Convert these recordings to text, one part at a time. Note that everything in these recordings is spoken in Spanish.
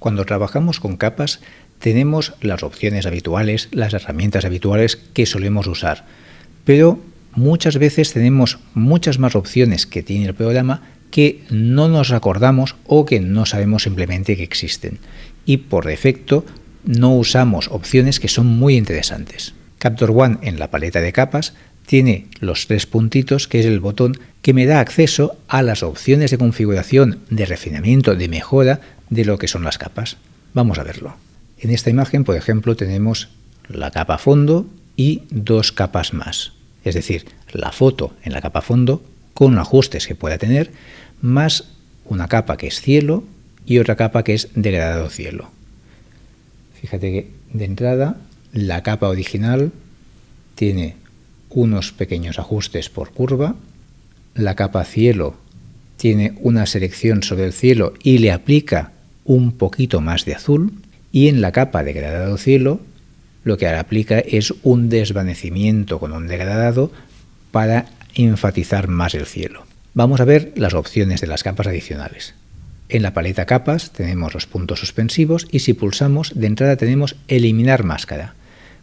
Cuando trabajamos con capas tenemos las opciones habituales, las herramientas habituales que solemos usar, pero muchas veces tenemos muchas más opciones que tiene el programa que no nos acordamos o que no sabemos simplemente que existen. Y por defecto no usamos opciones que son muy interesantes. Capture One en la paleta de capas tiene los tres puntitos, que es el botón que me da acceso a las opciones de configuración, de refinamiento, de mejora de lo que son las capas. Vamos a verlo. En esta imagen, por ejemplo, tenemos la capa fondo y dos capas más. Es decir, la foto en la capa fondo con ajustes que pueda tener, más una capa que es cielo y otra capa que es degradado cielo. Fíjate que de entrada la capa original tiene unos pequeños ajustes por curva, la capa cielo tiene una selección sobre el cielo y le aplica un poquito más de azul, y en la capa degradado cielo lo que aplica es un desvanecimiento con un degradado para enfatizar más el cielo. Vamos a ver las opciones de las capas adicionales. En la paleta capas tenemos los puntos suspensivos y si pulsamos de entrada tenemos eliminar máscara,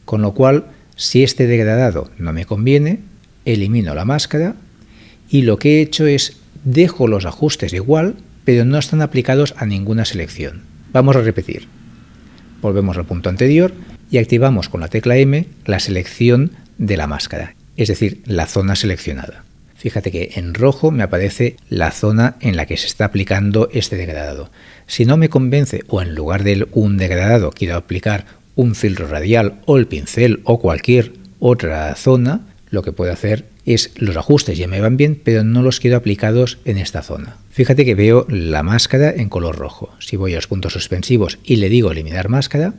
con lo cual si este degradado no me conviene, elimino la máscara y lo que he hecho es dejo los ajustes igual, pero no están aplicados a ninguna selección. Vamos a repetir. Volvemos al punto anterior y activamos con la tecla M la selección de la máscara, es decir, la zona seleccionada. Fíjate que en rojo me aparece la zona en la que se está aplicando este degradado. Si no me convence o en lugar de un degradado quiero aplicar un filtro radial o el pincel o cualquier otra zona, lo que puedo hacer es los ajustes ya me van bien, pero no los quiero aplicados en esta zona. Fíjate que veo la máscara en color rojo. Si voy a los puntos suspensivos y le digo eliminar máscara,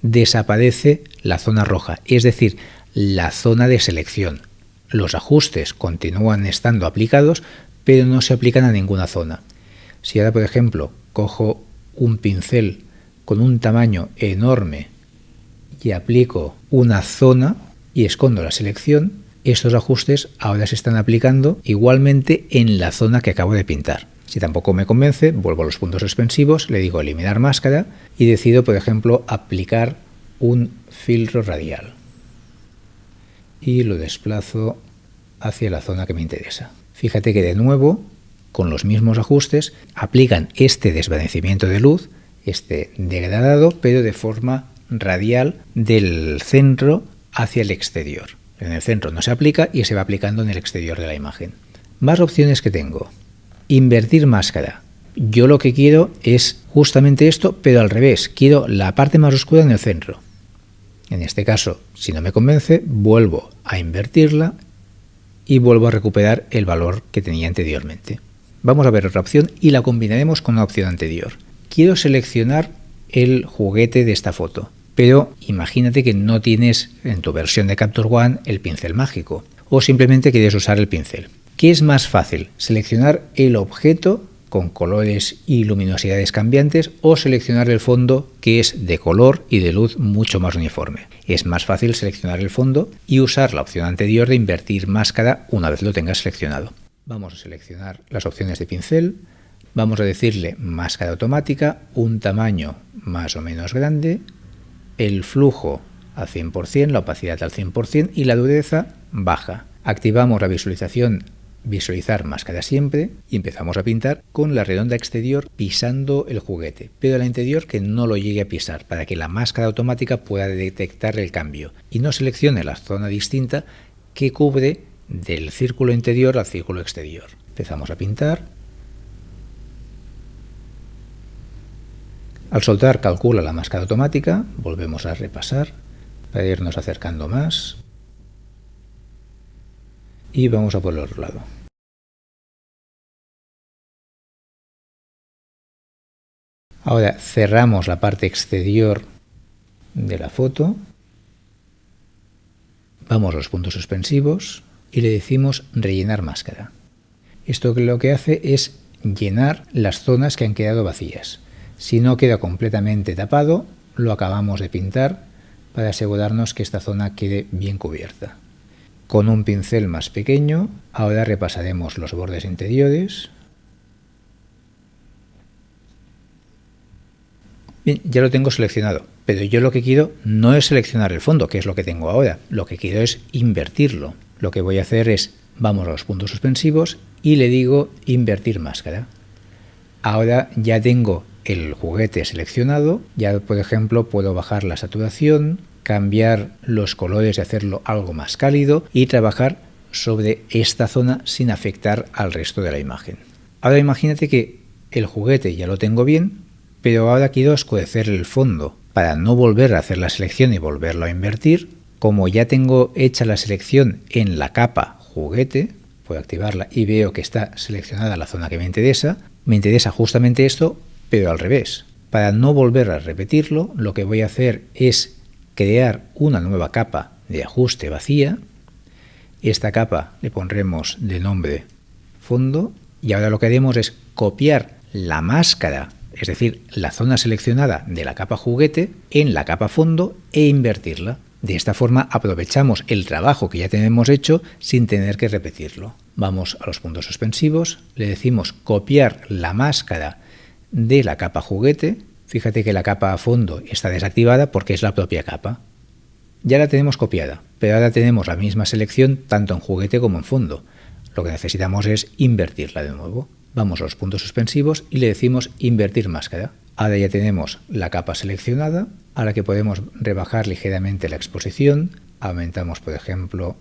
desaparece la zona roja, es decir, la zona de selección. Los ajustes continúan estando aplicados, pero no se aplican a ninguna zona. Si ahora, por ejemplo, cojo un pincel con un tamaño enorme y aplico una zona y escondo la selección, estos ajustes ahora se están aplicando igualmente en la zona que acabo de pintar. Si tampoco me convence, vuelvo a los puntos suspensivos, le digo eliminar máscara y decido, por ejemplo, aplicar un filtro radial. Y lo desplazo hacia la zona que me interesa. Fíjate que de nuevo, con los mismos ajustes, aplican este desvanecimiento de luz, este degradado, pero de forma radial del centro hacia el exterior. En el centro no se aplica y se va aplicando en el exterior de la imagen. Más opciones que tengo. Invertir máscara. Yo lo que quiero es justamente esto, pero al revés. Quiero la parte más oscura en el centro. En este caso, si no me convence, vuelvo a invertirla y vuelvo a recuperar el valor que tenía anteriormente. Vamos a ver otra opción y la combinaremos con la opción anterior. Quiero seleccionar el juguete de esta foto, pero imagínate que no tienes en tu versión de Capture One el pincel mágico o simplemente quieres usar el pincel. ¿Qué es más fácil? ¿Seleccionar el objeto con colores y luminosidades cambiantes o seleccionar el fondo que es de color y de luz mucho más uniforme. Es más fácil seleccionar el fondo y usar la opción anterior de invertir máscara una vez lo tengas seleccionado. Vamos a seleccionar las opciones de pincel, vamos a decirle máscara automática, un tamaño más o menos grande, el flujo al 100%, la opacidad al 100% y la dureza baja. Activamos la visualización visualizar máscara siempre y empezamos a pintar con la redonda exterior pisando el juguete, pero la interior que no lo llegue a pisar para que la máscara automática pueda detectar el cambio y no seleccione la zona distinta que cubre del círculo interior al círculo exterior. Empezamos a pintar. Al soltar calcula la máscara automática, volvemos a repasar para irnos acercando más y vamos a por el otro lado. Ahora cerramos la parte exterior de la foto, vamos a los puntos suspensivos y le decimos rellenar máscara. Esto lo que hace es llenar las zonas que han quedado vacías. Si no queda completamente tapado, lo acabamos de pintar para asegurarnos que esta zona quede bien cubierta. Con un pincel más pequeño, ahora repasaremos los bordes interiores. Bien, ya lo tengo seleccionado, pero yo lo que quiero no es seleccionar el fondo, que es lo que tengo ahora, lo que quiero es invertirlo. Lo que voy a hacer es, vamos a los puntos suspensivos y le digo invertir máscara. Ahora ya tengo el juguete seleccionado, ya por ejemplo puedo bajar la saturación, cambiar los colores y hacerlo algo más cálido y trabajar sobre esta zona sin afectar al resto de la imagen. Ahora imagínate que el juguete ya lo tengo bien, pero ahora quiero oscurecer el fondo. Para no volver a hacer la selección y volverlo a invertir, como ya tengo hecha la selección en la capa juguete, puedo activarla y veo que está seleccionada la zona que me interesa, me interesa justamente esto, pero al revés. Para no volver a repetirlo, lo que voy a hacer es crear una nueva capa de ajuste vacía. Esta capa le pondremos de nombre fondo y ahora lo que haremos es copiar la máscara, es decir, la zona seleccionada de la capa juguete en la capa fondo e invertirla. De esta forma aprovechamos el trabajo que ya tenemos hecho sin tener que repetirlo. Vamos a los puntos suspensivos, le decimos copiar la máscara de la capa juguete. Fíjate que la capa a fondo está desactivada porque es la propia capa. Ya la tenemos copiada, pero ahora tenemos la misma selección tanto en juguete como en fondo. Lo que necesitamos es invertirla de nuevo. Vamos a los puntos suspensivos y le decimos invertir máscara. Ahora ya tenemos la capa seleccionada, a la que podemos rebajar ligeramente la exposición, aumentamos por ejemplo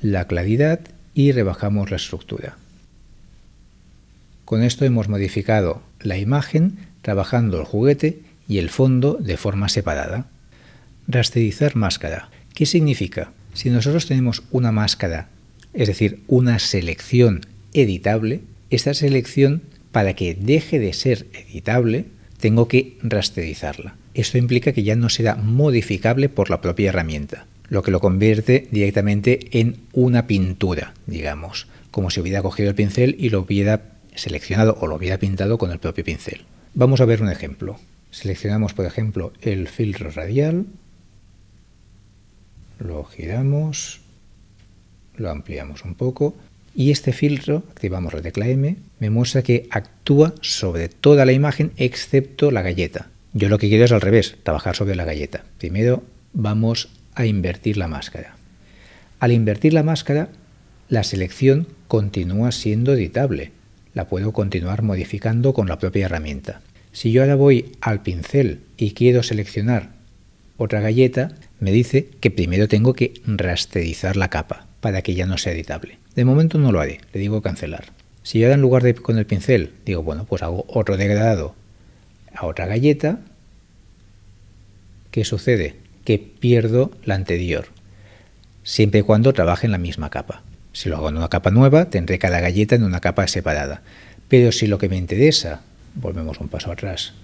la claridad y rebajamos la estructura. Con esto hemos modificado la imagen trabajando el juguete y el fondo de forma separada. Rasterizar máscara. ¿Qué significa? Si nosotros tenemos una máscara es decir, una selección editable, esta selección, para que deje de ser editable, tengo que rasterizarla. Esto implica que ya no será modificable por la propia herramienta, lo que lo convierte directamente en una pintura, digamos, como si hubiera cogido el pincel y lo hubiera seleccionado o lo hubiera pintado con el propio pincel. Vamos a ver un ejemplo. Seleccionamos, por ejemplo, el filtro radial, lo giramos, lo ampliamos un poco y este filtro, activamos la tecla M, me muestra que actúa sobre toda la imagen excepto la galleta. Yo lo que quiero es al revés, trabajar sobre la galleta. Primero vamos a invertir la máscara. Al invertir la máscara, la selección continúa siendo editable. La puedo continuar modificando con la propia herramienta. Si yo ahora voy al pincel y quiero seleccionar otra galleta, me dice que primero tengo que rasterizar la capa para que ya no sea editable. De momento no lo haré, le digo cancelar. Si yo ahora en lugar de con el pincel digo, bueno, pues hago otro degradado a otra galleta, ¿qué sucede? Que pierdo la anterior, siempre y cuando trabaje en la misma capa. Si lo hago en una capa nueva, tendré cada galleta en una capa separada. Pero si lo que me interesa, volvemos un paso atrás,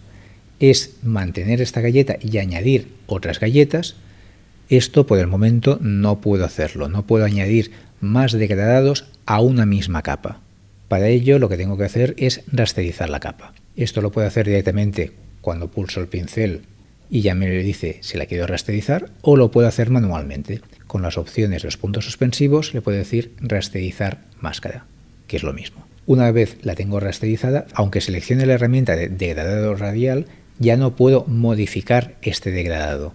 es mantener esta galleta y añadir otras galletas, esto por el momento no puedo hacerlo, no puedo añadir más degradados a una misma capa. Para ello lo que tengo que hacer es rasterizar la capa. Esto lo puedo hacer directamente cuando pulso el pincel y ya me dice si la quiero rasterizar o lo puedo hacer manualmente. Con las opciones de los puntos suspensivos le puedo decir rasterizar máscara, que es lo mismo. Una vez la tengo rasterizada, aunque seleccione la herramienta de degradado radial, ya no puedo modificar este degradado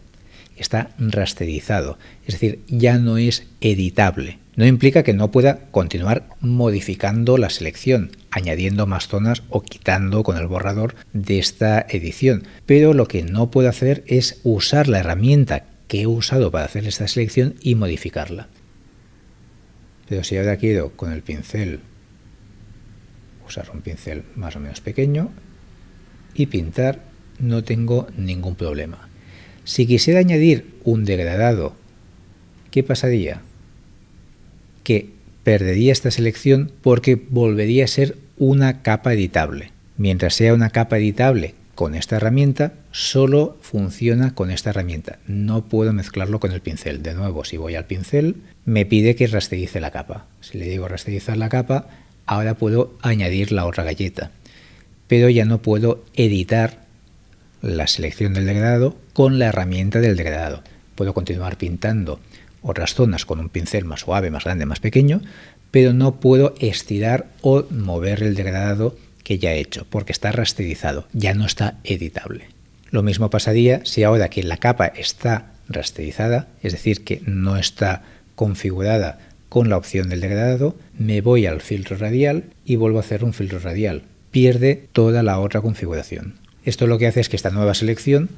está rasterizado, es decir, ya no es editable. No implica que no pueda continuar modificando la selección, añadiendo más zonas o quitando con el borrador de esta edición, pero lo que no puedo hacer es usar la herramienta que he usado para hacer esta selección y modificarla. Pero si ahora quiero con el pincel usar un pincel más o menos pequeño y pintar, no tengo ningún problema. Si quisiera añadir un degradado, ¿qué pasaría? Que perdería esta selección porque volvería a ser una capa editable. Mientras sea una capa editable con esta herramienta, solo funciona con esta herramienta. No puedo mezclarlo con el pincel. De nuevo, si voy al pincel, me pide que rasterice la capa. Si le digo rasterizar la capa, ahora puedo añadir la otra galleta. Pero ya no puedo editar la selección del degradado con la herramienta del degradado. Puedo continuar pintando otras zonas con un pincel más suave, más grande, más pequeño, pero no puedo estirar o mover el degradado que ya he hecho, porque está rasterizado, ya no está editable. Lo mismo pasaría si ahora que la capa está rasterizada, es decir, que no está configurada con la opción del degradado, me voy al filtro radial y vuelvo a hacer un filtro radial. Pierde toda la otra configuración. Esto lo que hace es que esta nueva selección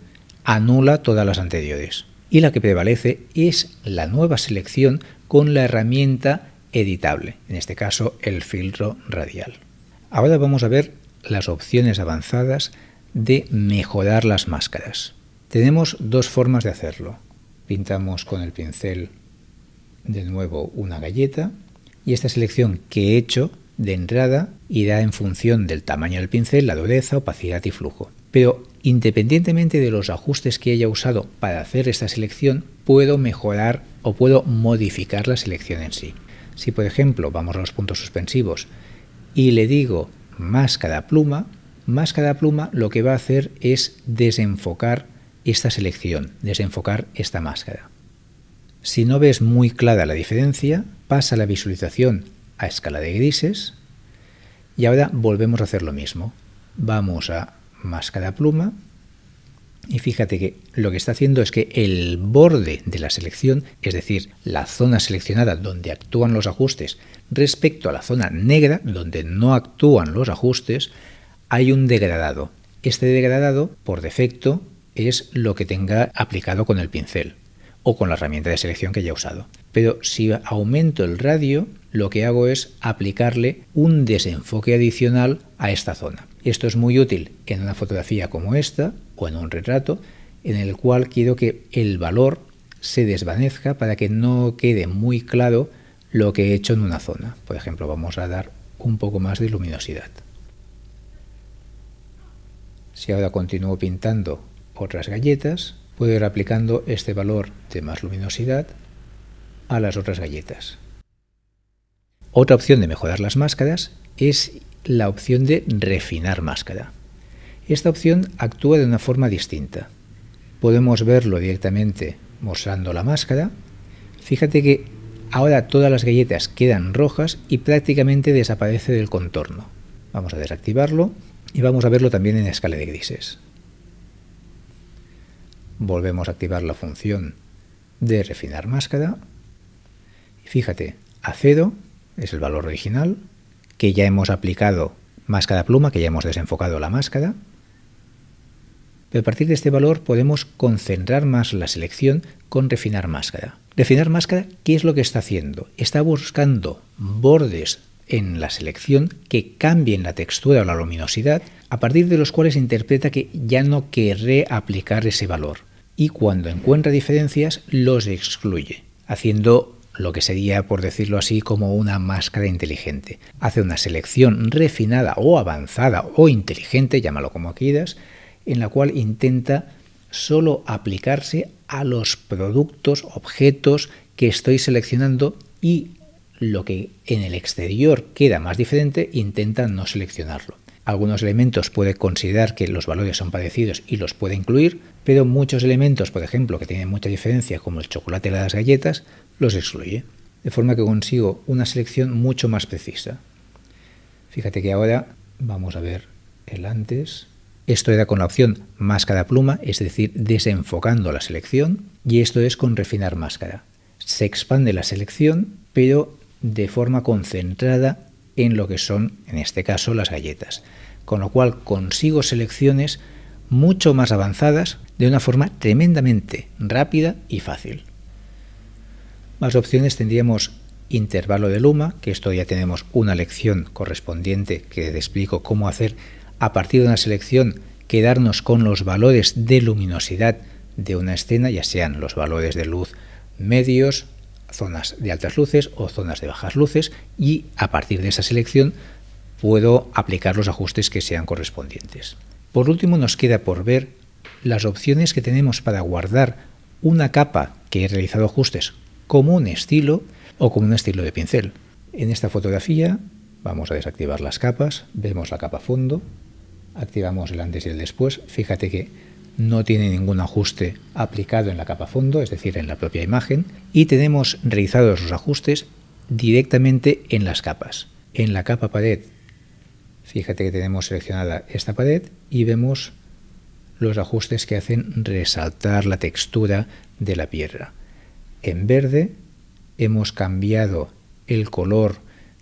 anula todas las anteriores. Y la que prevalece es la nueva selección con la herramienta editable, en este caso el filtro radial. Ahora vamos a ver las opciones avanzadas de mejorar las máscaras. Tenemos dos formas de hacerlo. Pintamos con el pincel de nuevo una galleta y esta selección que he hecho de entrada irá en función del tamaño del pincel, la dureza, opacidad y flujo. Pero independientemente de los ajustes que haya usado para hacer esta selección, puedo mejorar o puedo modificar la selección en sí. Si por ejemplo vamos a los puntos suspensivos y le digo máscara pluma, máscara pluma lo que va a hacer es desenfocar esta selección, desenfocar esta máscara. Si no ves muy clara la diferencia, pasa la visualización a escala de grises y ahora volvemos a hacer lo mismo. Vamos a máscara pluma y fíjate que lo que está haciendo es que el borde de la selección, es decir, la zona seleccionada donde actúan los ajustes respecto a la zona negra donde no actúan los ajustes, hay un degradado. Este degradado, por defecto, es lo que tenga aplicado con el pincel o con la herramienta de selección que ya he usado. Pero si aumento el radio, lo que hago es aplicarle un desenfoque adicional a esta zona. Esto es muy útil en una fotografía como esta o en un retrato en el cual quiero que el valor se desvanezca para que no quede muy claro lo que he hecho en una zona. Por ejemplo, vamos a dar un poco más de luminosidad. Si ahora continúo pintando otras galletas, puedo ir aplicando este valor de más luminosidad a las otras galletas. Otra opción de mejorar las máscaras es la opción de refinar máscara. Esta opción actúa de una forma distinta. Podemos verlo directamente mostrando la máscara. Fíjate que ahora todas las galletas quedan rojas y prácticamente desaparece del contorno. Vamos a desactivarlo y vamos a verlo también en escala de grises volvemos a activar la función de refinar máscara. Fíjate, a 0 es el valor original, que ya hemos aplicado máscara pluma, que ya hemos desenfocado la máscara. Pero a partir de este valor podemos concentrar más la selección con refinar máscara. Refinar máscara, ¿qué es lo que está haciendo? Está buscando bordes en la selección que cambien la textura o la luminosidad, a partir de los cuales interpreta que ya no querré aplicar ese valor y cuando encuentra diferencias los excluye, haciendo lo que sería, por decirlo así, como una máscara inteligente. Hace una selección refinada o avanzada o inteligente, llámalo como quieras, en la cual intenta solo aplicarse a los productos, objetos que estoy seleccionando y lo que en el exterior queda más diferente, intenta no seleccionarlo. Algunos elementos puede considerar que los valores son parecidos y los puede incluir, pero muchos elementos, por ejemplo, que tienen mucha diferencia, como el chocolate y las galletas, los excluye. De forma que consigo una selección mucho más precisa. Fíjate que ahora vamos a ver el antes. Esto era con la opción máscara pluma, es decir, desenfocando la selección, y esto es con refinar máscara. Se expande la selección, pero de forma concentrada en lo que son, en este caso, las galletas. Con lo cual consigo selecciones mucho más avanzadas de una forma tremendamente rápida y fácil. Más opciones tendríamos intervalo de luma, que esto ya tenemos una lección correspondiente que te explico cómo hacer a partir de una selección quedarnos con los valores de luminosidad de una escena, ya sean los valores de luz medios, zonas de altas luces o zonas de bajas luces y a partir de esa selección puedo aplicar los ajustes que sean correspondientes. Por último nos queda por ver las opciones que tenemos para guardar una capa que he realizado ajustes como un estilo o como un estilo de pincel. En esta fotografía vamos a desactivar las capas, vemos la capa fondo, activamos el antes y el después, fíjate que no tiene ningún ajuste aplicado en la capa fondo, es decir, en la propia imagen, y tenemos realizados los ajustes directamente en las capas. En la capa pared, fíjate que tenemos seleccionada esta pared y vemos los ajustes que hacen resaltar la textura de la piedra. En verde hemos cambiado el color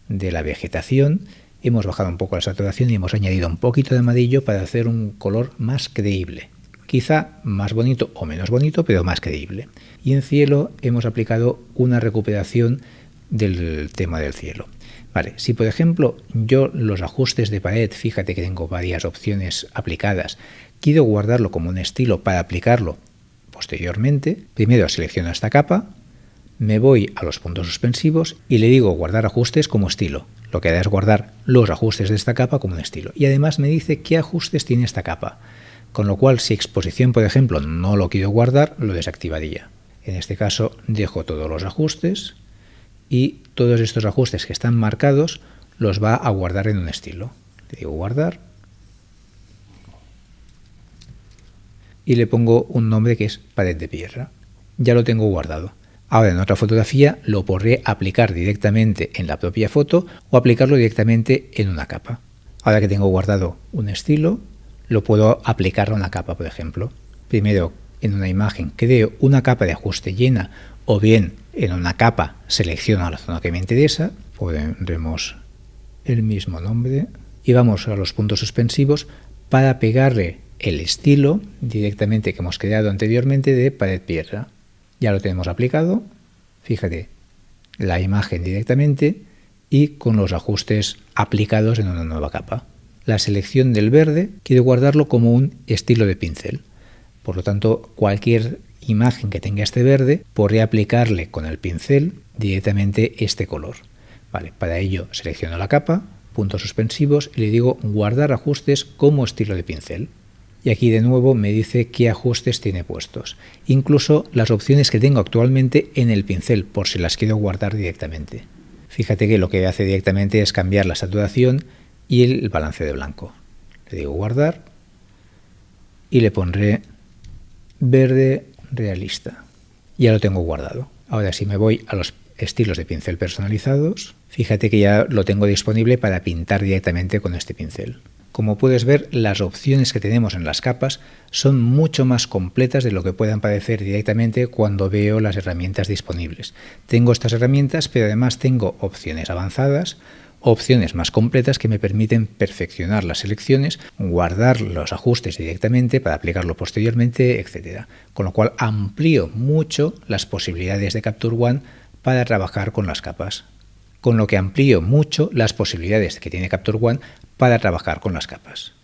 de la vegetación, hemos bajado un poco la saturación y hemos añadido un poquito de amarillo para hacer un color más creíble. Quizá más bonito o menos bonito, pero más creíble. Y en cielo hemos aplicado una recuperación del tema del cielo. Vale, si por ejemplo yo los ajustes de pared, fíjate que tengo varias opciones aplicadas, quiero guardarlo como un estilo para aplicarlo posteriormente, primero selecciono esta capa, me voy a los puntos suspensivos y le digo guardar ajustes como estilo. Lo que hará es guardar los ajustes de esta capa como un estilo. Y además me dice qué ajustes tiene esta capa. Con lo cual, si exposición, por ejemplo, no lo quiero guardar, lo desactivaría. En este caso, dejo todos los ajustes y todos estos ajustes que están marcados los va a guardar en un estilo. Le digo guardar y le pongo un nombre que es pared de piedra. Ya lo tengo guardado. Ahora en otra fotografía lo podré aplicar directamente en la propia foto o aplicarlo directamente en una capa. Ahora que tengo guardado un estilo, lo puedo aplicar a una capa, por ejemplo. Primero en una imagen creo una capa de ajuste llena o bien en una capa selecciono la zona que me interesa, pondremos el mismo nombre y vamos a los puntos suspensivos para pegarle el estilo directamente que hemos creado anteriormente de pared piedra. Ya lo tenemos aplicado, fíjate, la imagen directamente y con los ajustes aplicados en una nueva capa. La selección del verde quiero guardarlo como un estilo de pincel. Por lo tanto, cualquier imagen que tenga este verde, podré aplicarle con el pincel directamente este color. Vale, para ello selecciono la capa, puntos suspensivos y le digo guardar ajustes como estilo de pincel. Y aquí de nuevo me dice qué ajustes tiene puestos. Incluso las opciones que tengo actualmente en el pincel, por si las quiero guardar directamente. Fíjate que lo que hace directamente es cambiar la saturación y el balance de blanco. Le digo guardar y le pondré verde realista. Ya lo tengo guardado. Ahora si me voy a los estilos de pincel personalizados, fíjate que ya lo tengo disponible para pintar directamente con este pincel. Como puedes ver, las opciones que tenemos en las capas son mucho más completas de lo que puedan parecer directamente cuando veo las herramientas disponibles. Tengo estas herramientas, pero además tengo opciones avanzadas, opciones más completas que me permiten perfeccionar las selecciones, guardar los ajustes directamente para aplicarlo posteriormente, etc. Con lo cual amplío mucho las posibilidades de Capture One para trabajar con las capas. Con lo que amplío mucho las posibilidades que tiene Capture One para trabajar con las capas.